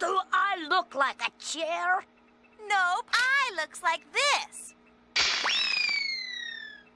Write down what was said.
Do I look like a chair? Nope, I looks like this.